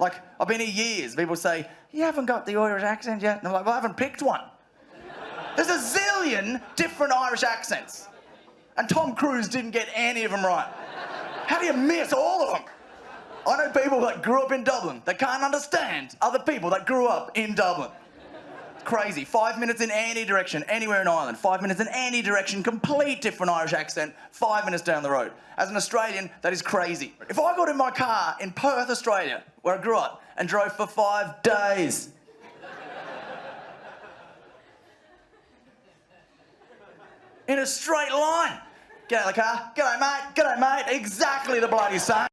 Like, I've been here years. People say, you haven't got the Irish accent yet. And I'm like, well, I haven't picked one. There's a zillion different Irish accents. And Tom Cruise didn't get any of them right. How do you miss all of them? I know people that grew up in Dublin that can't understand other people that grew up in Dublin. Crazy. Five minutes in any direction, anywhere in Ireland. Five minutes in any direction, complete different Irish accent, five minutes down the road. As an Australian, that is crazy. If I got in my car in Perth, Australia, where I grew up, and drove for five days, in a straight line, get out of the car, g'day mate, g'day mate, exactly the bloody same.